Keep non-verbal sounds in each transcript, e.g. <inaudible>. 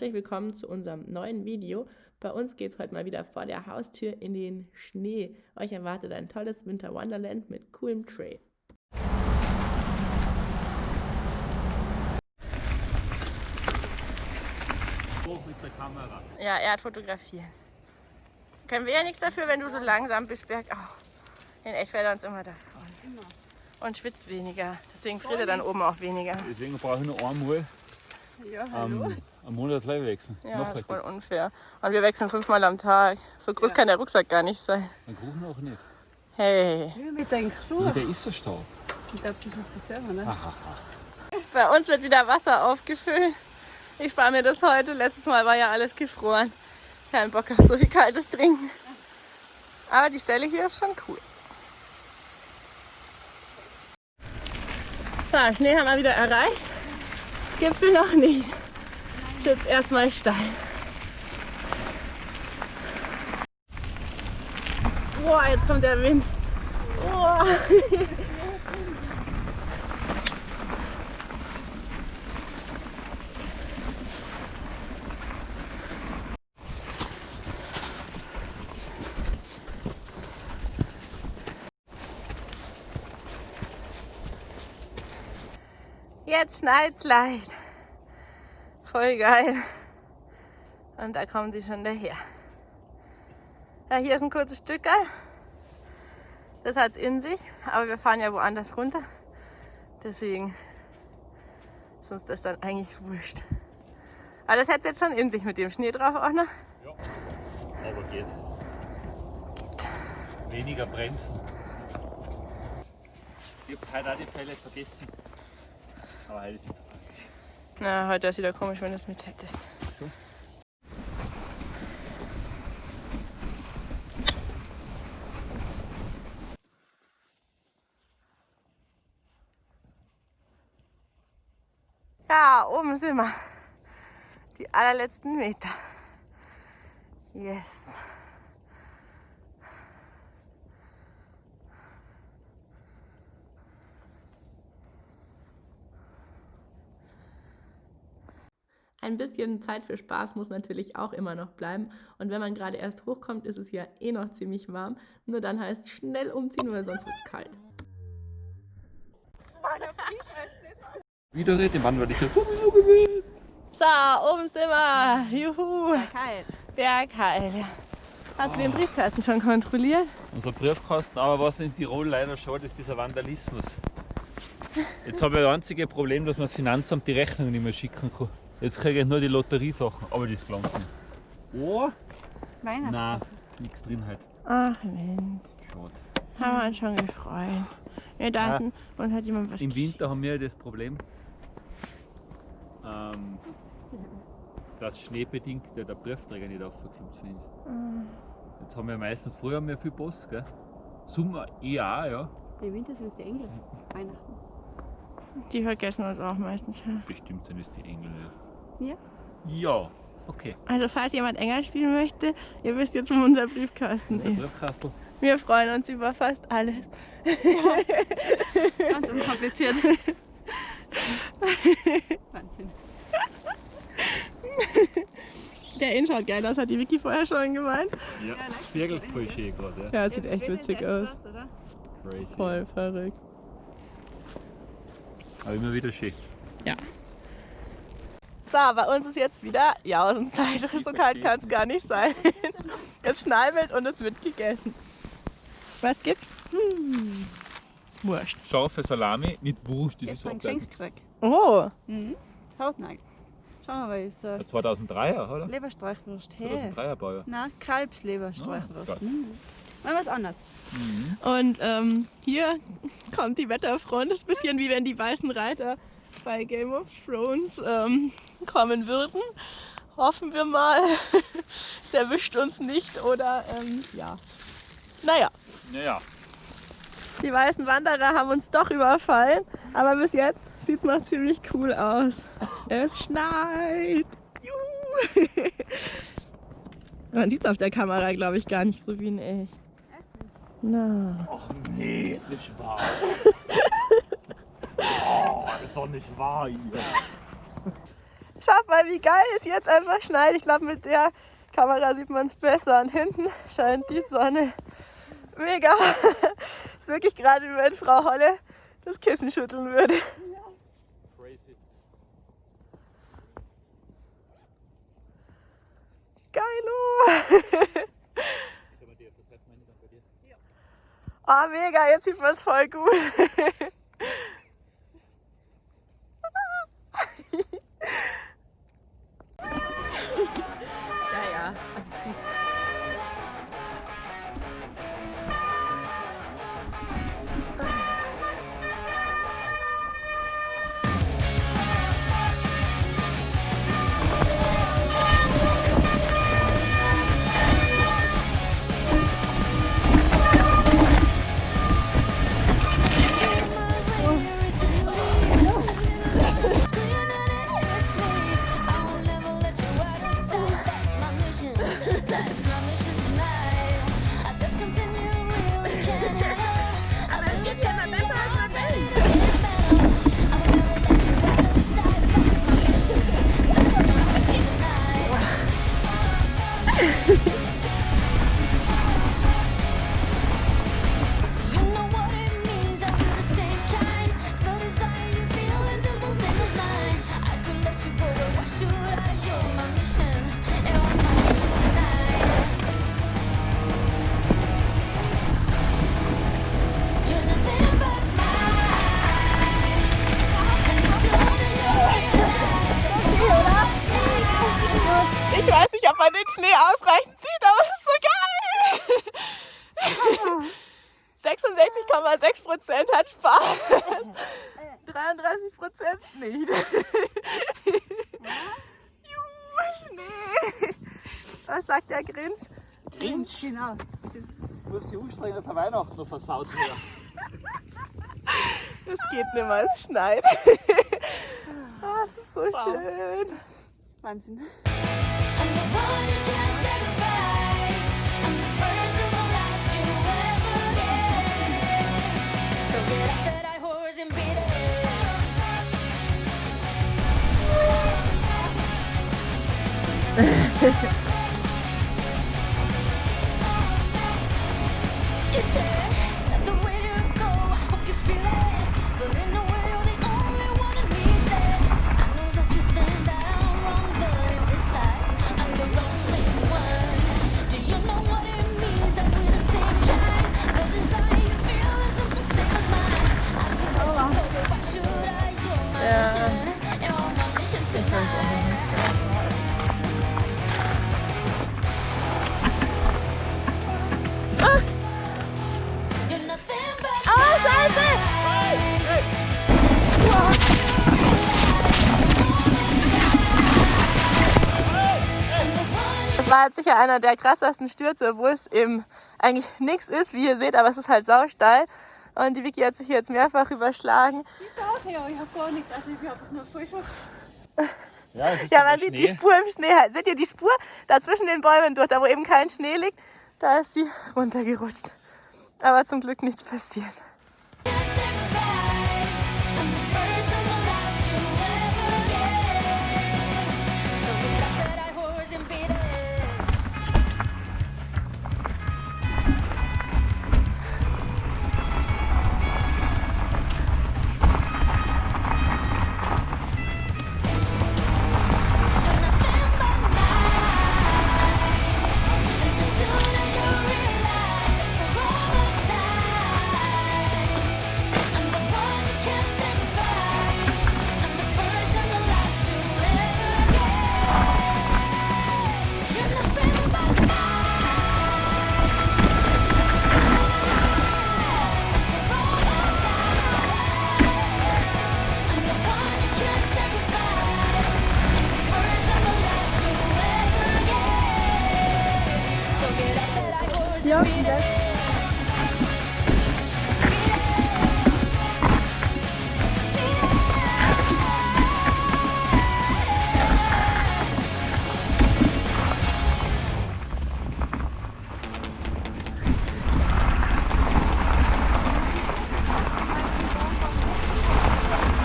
herzlich willkommen zu unserem neuen Video. Bei uns geht es heute mal wieder vor der Haustür in den Schnee. Euch erwartet ein tolles Winter Wonderland mit coolem Trail. Hoch mit der Kamera. Ja, er hat fotografieren. Können wir ja nichts dafür, wenn du so langsam bist bergauf. In echt fällt er uns immer davon. Und schwitzt weniger. Deswegen friert er dann oben auch weniger. Deswegen brauche ich noch einmal Ja, am, am Monat gleich wechseln. Ja, das ist voll unfair. Und wir wechseln fünfmal am Tag. So groß kann der Rucksack gar nicht sein. Ein Kuchen auch nicht. Hey. Ja, mit deinem Crew. Ja, der ist so stark. Ich glaube, du machst das selber, ne? Aha. Bei uns wird wieder Wasser aufgefüllt. Ich spare mir das heute. Letztes Mal war ja alles gefroren. Kein Bock auf so viel kaltes Trinken. Aber die Stelle hier ist schon cool. So, Schnee haben wir wieder erreicht. Gipfel noch nicht. Ist jetzt erstmal steil. Boah, jetzt kommt der Wind. Boah. Jetzt schneit's leicht. Voll geil. Und da kommen sie schon daher. Ja, hier ist ein kurzes Stück. Das hat's in sich, aber wir fahren ja woanders runter. Deswegen ist uns das dann eigentlich wurscht. Aber das hat's jetzt schon in sich mit dem Schnee drauf auch noch. Ja, aber geht. Weniger bremsen. Ich habe heute auch die Fälle vergessen. Aber heute ist nicht so tragisch. Na, heute ist wieder komisch, wenn du es mit hättest. So. Ja, oben sind wir. Die allerletzten Meter. Yes. Ein bisschen Zeit für Spaß muss natürlich auch immer noch bleiben. Und wenn man gerade erst hochkommt, ist es ja eh noch ziemlich warm. Nur dann heißt schnell umziehen, weil sonst wird es kalt. Wieder den Mann werde ich ja sowieso gewinnen. So, oben sind wir. Juhu. Kalt. Bergheil. Ja. Hast du den Briefkasten schon kontrolliert? Unser Briefkasten, aber was in Tirol leider schaut, ist dieser Vandalismus. Jetzt habe ich das einzige Problem, dass man das Finanzamt die Rechnung nicht mehr schicken kann. Jetzt kriege ich nur die Lotteriesachen, aber das gelangt nicht. Oh? Weihnachten. Nein, nichts drin halt. Ach Mensch, Schade. haben wir uns schon gefreut. Wir dachten, uns hat jemand was Im. Winter haben wir das Problem, ähm, dass schneebedingt ja der Briefträger nicht aufkommt zu uns. Jetzt haben wir meistens früher haben wir viel Post, gell? Sommer eher auch, ja. Im Winter sind es die Engel. <laughs> Weihnachten. Die vergessen uns auch meistens. ja. Bestimmt sind es die Engel. Ja. Ja. Ja, okay. Also falls jemand enger spielen möchte, ihr wisst jetzt, wo unser Briefkasten Unser ist. Briefkastel. Wir freuen uns über fast alles. Ganz unkompliziert. Wahnsinn. Der Innen schaut geil aus, hat die Vicky vorher schon gemeint. Ja, Ja, spiegelt voll schön gerade, ja. Ja, sieht echt witzig aus. oder? Crazy. Voll verrückt. Aber immer wieder schön. So, bei uns ist jetzt wieder Jausenzeit. So kalt kann es gar nicht sein. <laughs> Es schneibelt und es wird gegessen. Was gibt's? Hm. Wurscht. Scharfe Salami, nicht Wurst, das Jetzt ist so. Geschenk gekriegt. Oh, Mhm. Hautnagel. Schau mal, weil so 2003er, oder? Leberstreichwurst. Hey. 2003er Bauer. Nein, Kalbsleberstreichwurst. Geil. Mhm. Mal was anderes. Mhm. und ähm, hier kommt die Wetterfront. Das ist ein bisschen wie wenn die weißen Reiter bei Game of Thrones ähm, kommen würden. Hoffen wir mal, <laughs> es erwischt uns nicht oder ähm, ja. Naja, Naja, die weißen Wanderer haben uns doch überfallen, aber bis jetzt sieht es noch ziemlich cool aus. Es schneit. Juhu. <laughs> Man sieht es auf der Kamera, glaube ich, gar nicht so wie in echt. Na. Ach nee, nicht wahr. <laughs> oh, ist doch nicht wahr hier. Schaut mal, wie geil es jetzt einfach schneit. Ich glaube, mit der Kamera sieht man es besser. Und hinten scheint die Sonne. Mega. <laughs> ist wirklich gerade, wie wenn Frau Holle das Kissen schütteln würde. Crazy. Geilo. Oh, mega, jetzt sieht man es voll gut. <laughs> nicht. <laughs> Juhu, Schnee. Was sagt der Grinch? Grinch, Genau. du musst dich anstrengen, dass er Weihnachten noch versaut wird. Das geht nicht mehr, es schneit. <laughs> Ah, es ist so schön. Wahnsinn. 诶嘿嘿 einer der krassesten Stürze, wo es eben eigentlich nichts ist, wie ihr seht, aber es ist halt sausteil. Und die Vicky hat sich jetzt mehrfach überschlagen. Ja, ich habe gar nichts. Also ich bin einfach nur voll schock. Ja, Ja, man sieht die. Spur im Schnee. halt. Seht ihr die Spur da zwischen den Bäumen durch, da wo eben kein Schnee liegt? Da ist sie runtergerutscht. Aber zum Glück nichts passiert.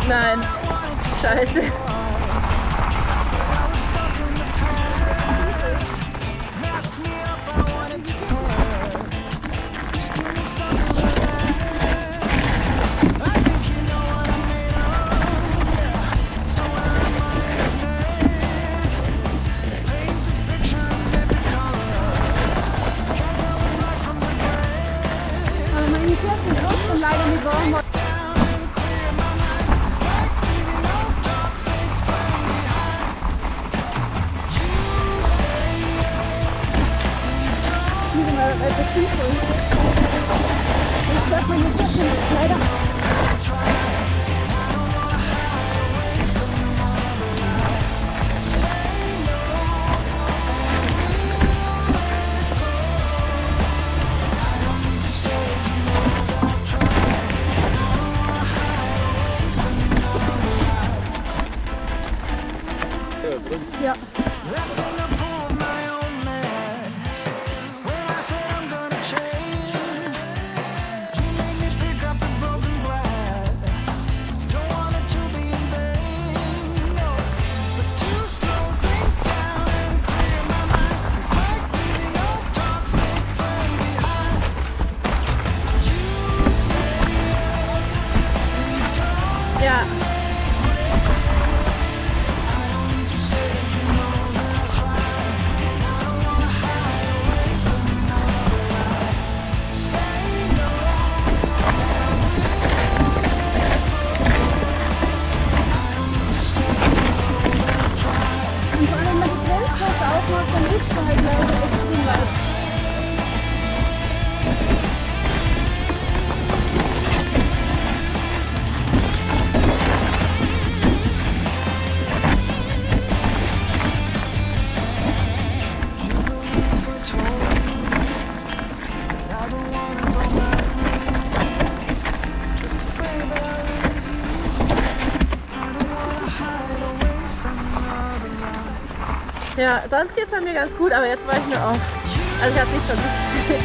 Nein. Scheiße. at the people. It's definitely, it's definitely, it's Sonst geht es bei mir ganz gut, aber jetzt war ich nur auf. Also ich habe nicht versucht.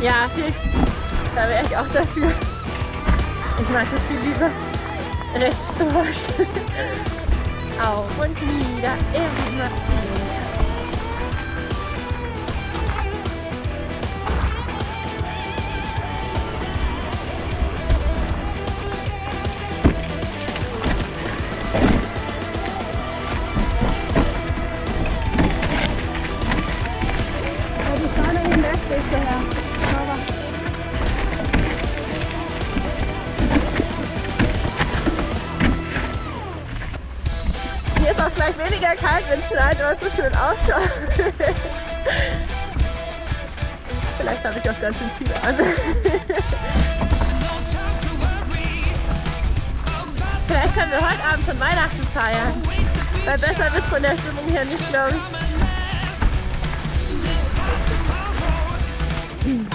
Ja, viel, da wäre ich auch dafür. Ich mag das viel lieber rechts zu waschen. Auf und nieder, immer. Auch gleich weniger kalt, wenn es schneit, aber es so schön ausschaut. <laughs> Vielleicht habe ich auch ganz schön viel an. <laughs> Vielleicht können wir heute Abend schon Weihnachten feiern. Weil besser wird von der Stimmung her nicht, glaube ich.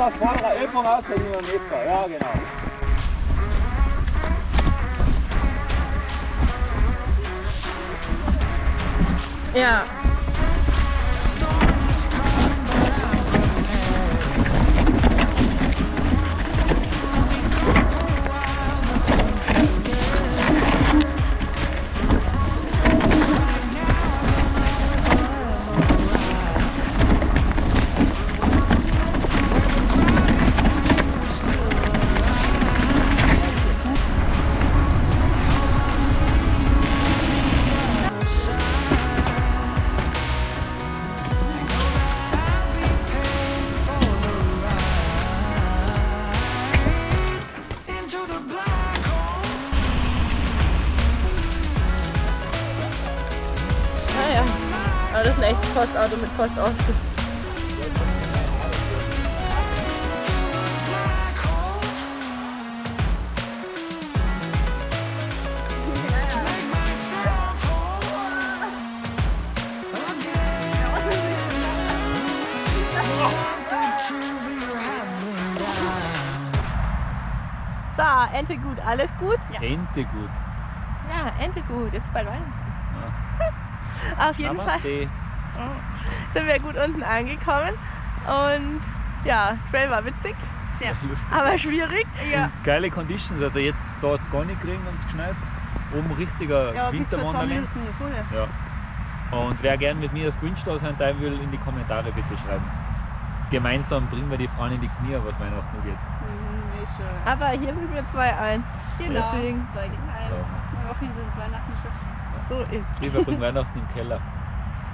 Etwas vorderer Ellbogen aushängen über Meter. Ja, genau. Ja. Haven't done. So, Ente gut. Alles gut? Ja. Ente gut. Ja, Ente gut. Jetzt ist bald Weihnachten. <laughs> Auf jeden Fall. <laughs> Sind wir gut unten angekommen. Und ja, Trail war witzig, Sehr. Lustig. aber schwierig. Ja. Geile Conditions, also jetzt da hat es gar nicht geregnet und geschneit. Oben richtiger Ja, Winterwunderland. Ja. Und wer gern mit mir als Wunschstar sein teilen will, in die Kommentare bitte schreiben. Gemeinsam bringen wir die Frauen in die Knie, was Weihnachten angeht. Mhm. Aber hier sind wir 2-1. Genau. Deswegen. Zwei gegen eins. Ja. Wochen sind es Weihnachten schon. So ist. Ich verbringe <laughs> Weihnachten im Keller.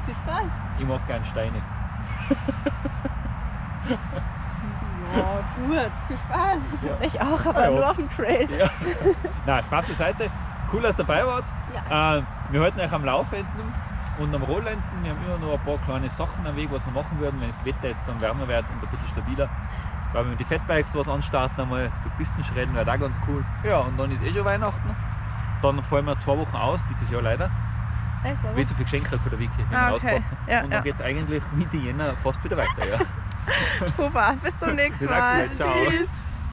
Viel Spaß. Ich mag gern Steine. Ja, gut. Viel Spaß. Ja. Ich auch, aber Ah, ja. nur auf dem Trail. Ja. Na, Spaß beiseite. Cool, dass ihr dabei wart. Ja. Äh, wir halten euch am Laufenden und am Rollenden. Wir haben immer noch ein paar kleine Sachen am Weg, was wir machen würden, wenn das Wetter jetzt dann wärmer wird und ein bisschen stabiler. Weil wir mit den Fatbikes was anstarten, einmal so Pistenschredden wäre auch ganz cool. Ja, und dann ist eh schon Weihnachten. Dann fallen wir zwei Wochen aus, dieses Jahr leider. Echt, Weil ich so viel Geschenke kriege von der Wiki. Ah, okay. Ja, und dann ja. geht es eigentlich Mitte Jänner fast wieder weiter. Ja. <laughs> Super, bis zum nächsten Mal. Tschüss.